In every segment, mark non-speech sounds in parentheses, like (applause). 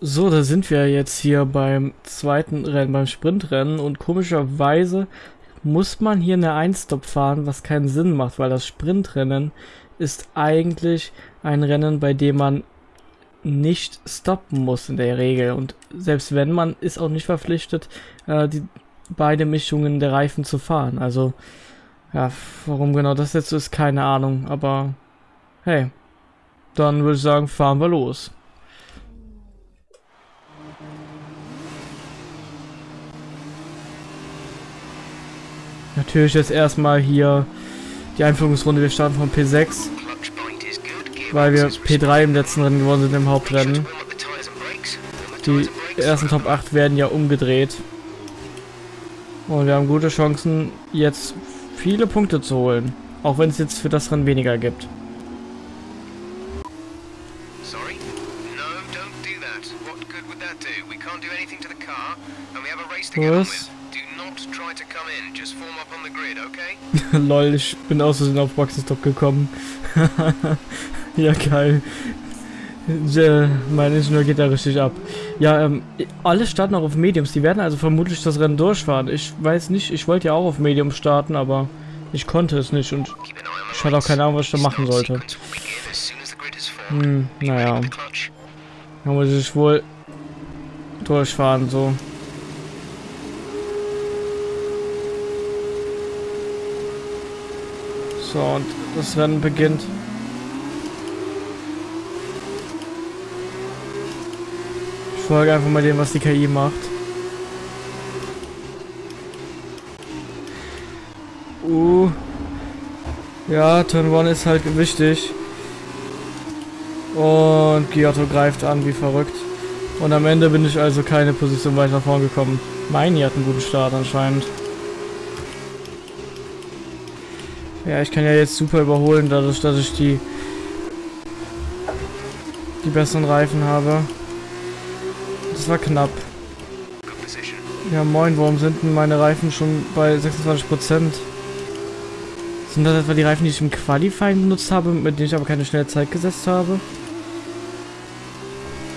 So, da sind wir jetzt hier beim zweiten Rennen, beim Sprintrennen und komischerweise muss man hier eine Einstop fahren, was keinen Sinn macht, weil das Sprintrennen ist eigentlich ein Rennen, bei dem man nicht stoppen muss in der Regel und selbst wenn man ist auch nicht verpflichtet, äh, die beide Mischungen der Reifen zu fahren. Also ja, warum genau das jetzt so ist, keine Ahnung, aber hey, dann würde ich sagen, fahren wir los. Natürlich jetzt erstmal hier die Einführungsrunde. Wir starten von P6, weil wir P3 im letzten Rennen gewonnen sind im Hauptrennen. Die ersten Top 8 werden ja umgedreht. Und wir haben gute Chancen, jetzt viele Punkte zu holen. Auch wenn es jetzt für das Rennen weniger gibt. Was? (laughs) Lol, ich bin aus Versehen auf Boxenstopp gekommen. (laughs) ja, geil. mein Ingenieur geht da richtig ab. Ja, ähm, alle starten auch auf Mediums. Die werden also vermutlich das Rennen durchfahren. Ich weiß nicht, ich wollte ja auch auf Medium starten, aber ich konnte es nicht und ich hatte auch keine Ahnung, was ich da machen sollte. Hm, naja. Da muss ich wohl durchfahren, so. So, und das Rennen beginnt. Ich folge einfach mal dem, was die KI macht. Uh. Ja, Turn 1 ist halt wichtig. Und Giotto greift an wie verrückt. Und am Ende bin ich also keine Position weiter vorn gekommen. Meini hat einen guten Start anscheinend. Ja, ich kann ja jetzt super überholen, dadurch, dass ich die die besseren Reifen habe. Das war knapp. Ja, moin, warum sind denn meine Reifen schon bei 26%? Sind das etwa die Reifen, die ich im Qualifying benutzt habe, mit denen ich aber keine schnelle Zeit gesetzt habe?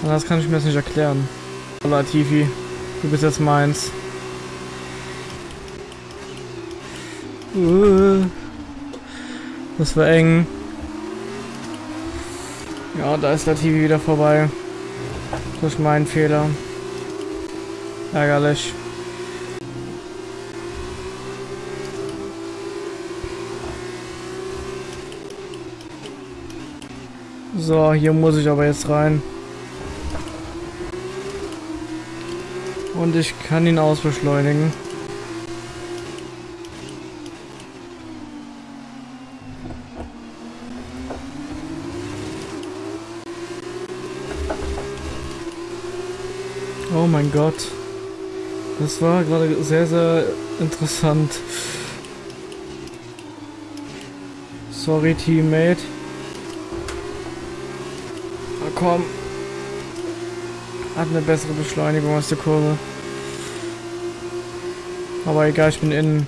Das kann ich mir jetzt nicht erklären. Hola, Tifi. Du bist jetzt meins. Uh. Das war eng. Ja, da ist der TV wieder vorbei. Das ist mein Fehler. Ärgerlich. So, hier muss ich aber jetzt rein. Und ich kann ihn ausbeschleunigen. Oh mein Gott. Das war gerade sehr, sehr interessant. Sorry, Teammate. Na komm. Hat eine bessere Beschleunigung aus der Kurve. Aber egal, ich bin innen.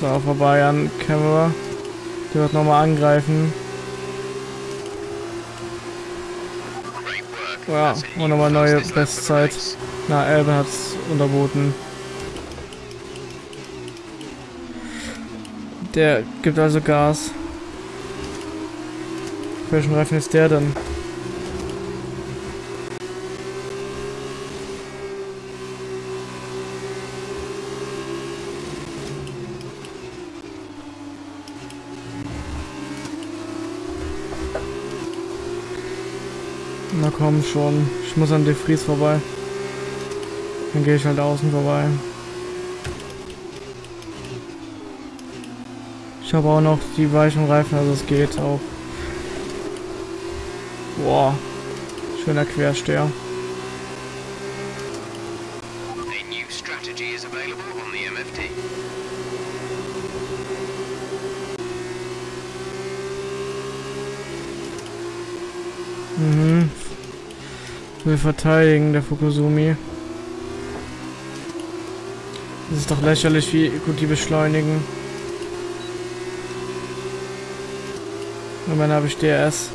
So, vorbei an Camera. Der wird nochmal angreifen. Ja, und nochmal neue Bestzeit. Na, Elbe hat's unterboten. Der gibt also Gas. Welchen Reifen ist der denn? Na komm schon. Ich muss an De Vries vorbei. Dann gehe ich halt außen vorbei. Ich habe auch noch die weichen Reifen, also es geht auch. Boah. Schöner Quersteher. Mhm. Will verteidigen, der Fukusumi. Das ist doch lächerlich, wie gut die beschleunigen. Dann habe ich DRS.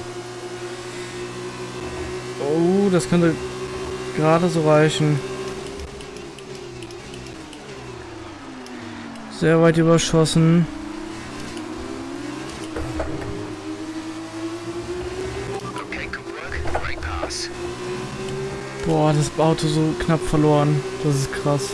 Oh, das könnte gerade so reichen. Sehr weit überschossen. Boah, das Auto so knapp verloren. Das ist krass.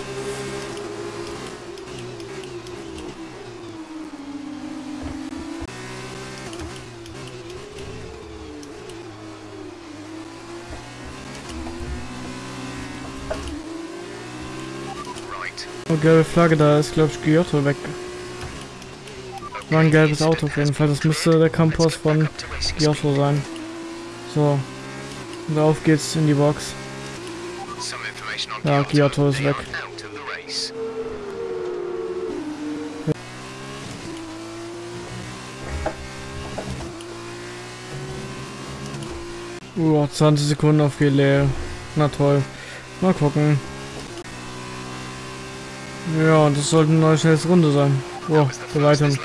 Oh, gelbe Flagge, da ist glaube ich Giotto weg. War ein gelbes Auto auf jeden Fall. Das müsste der Campus von Giotto sein. So. Und auf geht's in die Box. Ja, Giotto ist weg. Uh, 20 Sekunden auf Gelä. Na toll. Mal gucken. Ja, das sollte eine neue schnellste Runde sein. Oh, bei weitem.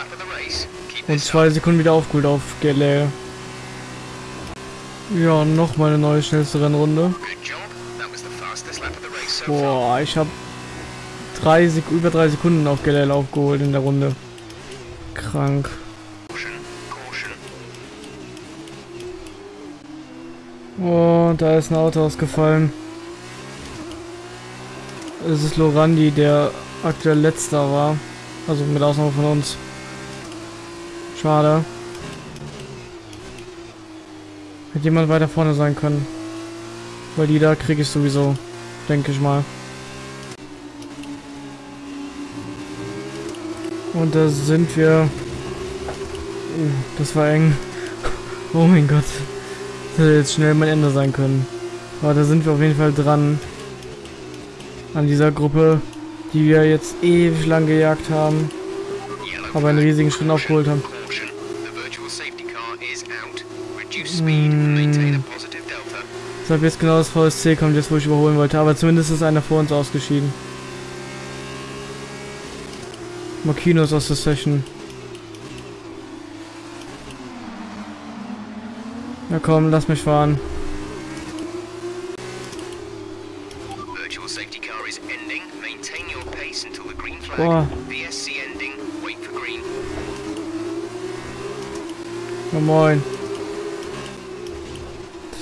Und zwei Sekunden wieder aufgeholt auf Gelä. Ja, nochmal eine neue schnellste Rennrunde. Boah, ich habe drei Sek über drei Sekunden auf Gelel aufgeholt in der Runde. Krank. Oh, da ist ein Auto ausgefallen. Es ist Lorandi, der aktuell letzter war. Also mit Ausnahme von uns. Schade. Hätte jemand weiter vorne sein können. Weil die da kriege ich sowieso denke ich mal. Und da sind wir... Das war eng. (laughs) Oh mein Gott. Das hätte jetzt schnell mein Ende sein können. Aber da sind wir auf jeden Fall dran. An dieser Gruppe, die wir jetzt ewig lang gejagt haben. Aber einen riesigen Schritt aufgeholt haben. Hm. Deshalb jetzt genau das VSC kommt, jetzt wo ich überholen wollte. Aber zumindest ist einer vor uns ausgeschieden. Makino ist aus der Session. Na komm, lass mich fahren. Boah. Na moin.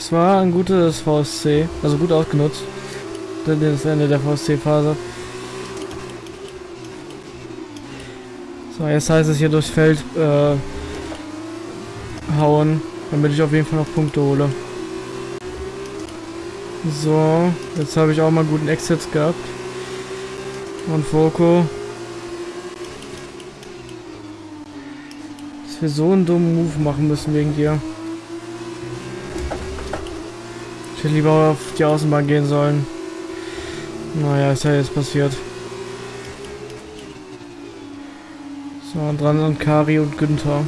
Es war ein gutes VSC, also gut ausgenutzt. Das Ende der VSC-Phase. So, jetzt heißt es hier durchs Feld äh, hauen, damit ich auf jeden Fall noch Punkte hole. So, jetzt habe ich auch mal guten Exits gehabt. Und Foco. Dass wir so einen dummen Move machen müssen wegen dir. Ich hätte lieber auf die Außenbahn gehen sollen. Naja, ist ja jetzt passiert. So, und dran sind Kari und Günther.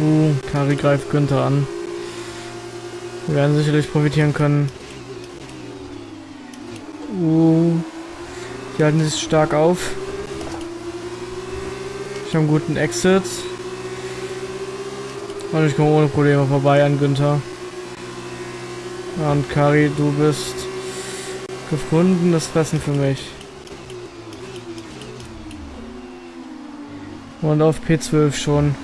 Uh, Kari greift Günther an. Wir werden sicherlich profitieren können. Uh, die halten sich stark auf. Ich habe einen guten Exit. Und ich komme ohne Probleme vorbei an Günther. Und Kari, du bist gefundenes Fressen für mich. Und auf P12 schon.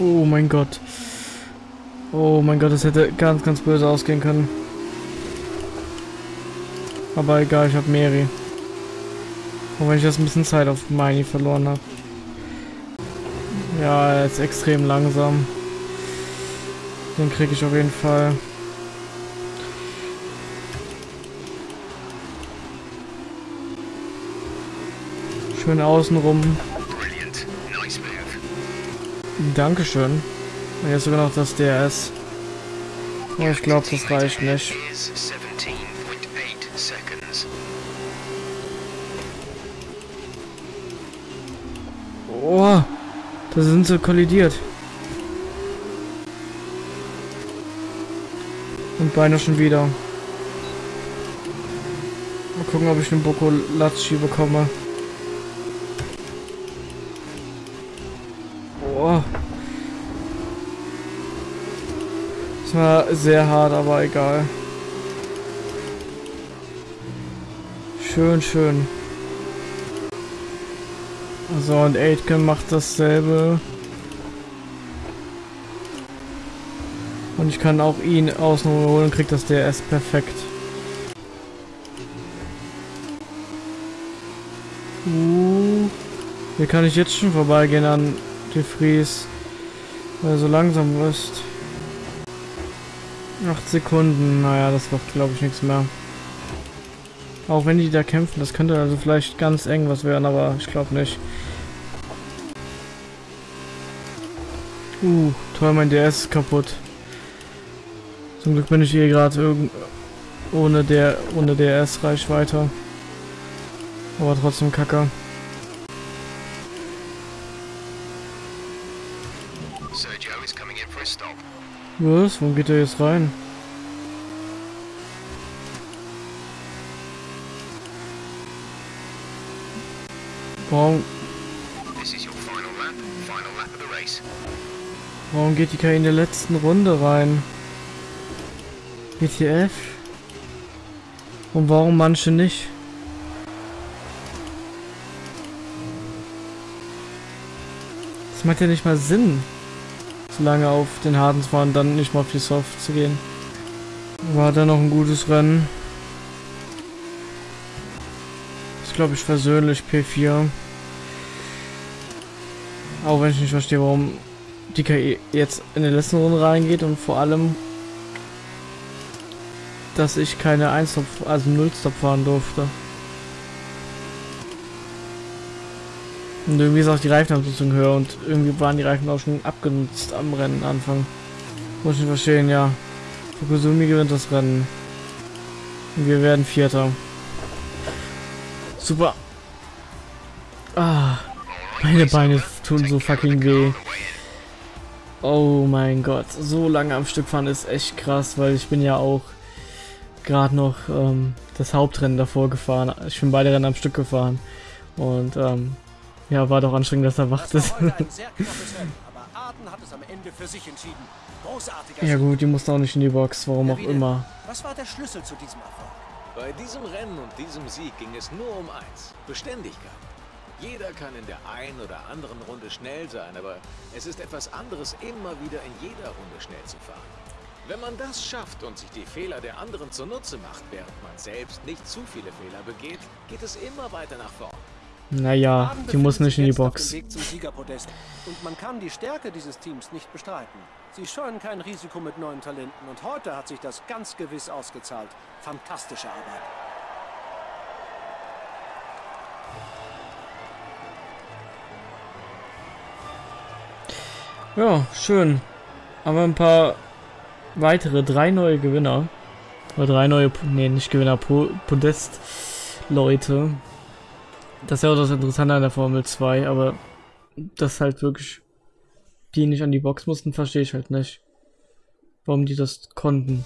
Oh mein Gott. Oh mein Gott, das hätte ganz, ganz böse ausgehen können. Aber egal, ich habe Mary. Auch wenn ich jetzt ein bisschen Zeit auf Miney verloren habe. Ja, er ist extrem langsam. Den kriege ich auf jeden Fall. Schön außenrum. Dankeschön. Und jetzt sogar noch das DRS. Oh, ich glaube, das reicht nicht. Oh, da sind sie kollidiert. Und beinahe schon wieder. Mal gucken, ob ich einen Boko Latschi bekomme. Oh. Das war sehr hart, aber egal. Schön, schön. So, und Aitken macht dasselbe. Und ich kann auch ihn außen holen und krieg das DRS perfekt. Uh, hier kann ich jetzt schon vorbeigehen an De Vries, weil er so langsam ist. 8 Sekunden, naja, das wird glaube ich nichts mehr. Auch wenn die da kämpfen, das könnte also vielleicht ganz eng was werden, aber ich glaube nicht. Uh, toll, mein DS ist kaputt. Zum Glück bin ich hier gerade ohne der ohne DS-Reichweite. Aber trotzdem kacke. Was? Wo geht er jetzt rein? Warum? Warum geht die KI in der letzten Runde rein? ETF? Und warum manche nicht? Das macht ja nicht mal Sinn, so lange auf den harten zu fahren, dann nicht mal auf die Soft zu gehen. War da noch ein gutes Rennen. Das ist glaube ich persönlich P4. Auch wenn ich nicht verstehe, warum die KI jetzt in den letzten Runde reingeht und vor allem, dass ich keine 1 also 0 Stop fahren durfte. Und irgendwie ist auch die Reifenabnutzung höher und irgendwie waren die Reifen auch schon abgenutzt am Rennen Anfang. Muss ich verstehen, ja. Fukusumi gewinnt das Rennen. Und wir werden Vierter. Super. Ah, meine Beine tun so fucking weh. Oh mein Gott, so lange am Stück fahren ist echt krass, weil ich bin ja auch gerade noch ähm, das Hauptrennen davor gefahren. Ich bin beide Rennen am Stück gefahren. Und ähm, ja, war doch anstrengend, dass er wacht ist. (laughs) ja gut, die musste auch nicht in die Box, warum auch immer. Was war der Schlüssel zu diesem Erfolg? Bei diesem Rennen und diesem Sieg ging es nur um eins. Beständigkeit. Jeder kann in der einen oder anderen Runde schnell sein, aber es ist etwas anderes, immer wieder in jeder Runde schnell zu fahren. Wenn man das schafft und sich die Fehler der anderen zunutze macht, während man selbst nicht zu viele Fehler begeht, geht es immer weiter nach vorn. Naja, die muss nicht in die Box. Und man kann die Stärke dieses Teams nicht bestreiten. Sie scheuen kein Risiko mit neuen Talenten und heute hat sich das ganz gewiss ausgezahlt. Fantastische Arbeit. Ja, schön. Aber ein paar weitere, drei neue Gewinner. Oder drei neue, nee, nicht Gewinner, Podest-Leute. Das ist ja auch das Interessante an der Formel 2, aber das halt wirklich die nicht an die Box mussten, verstehe ich halt nicht. Warum die das konnten.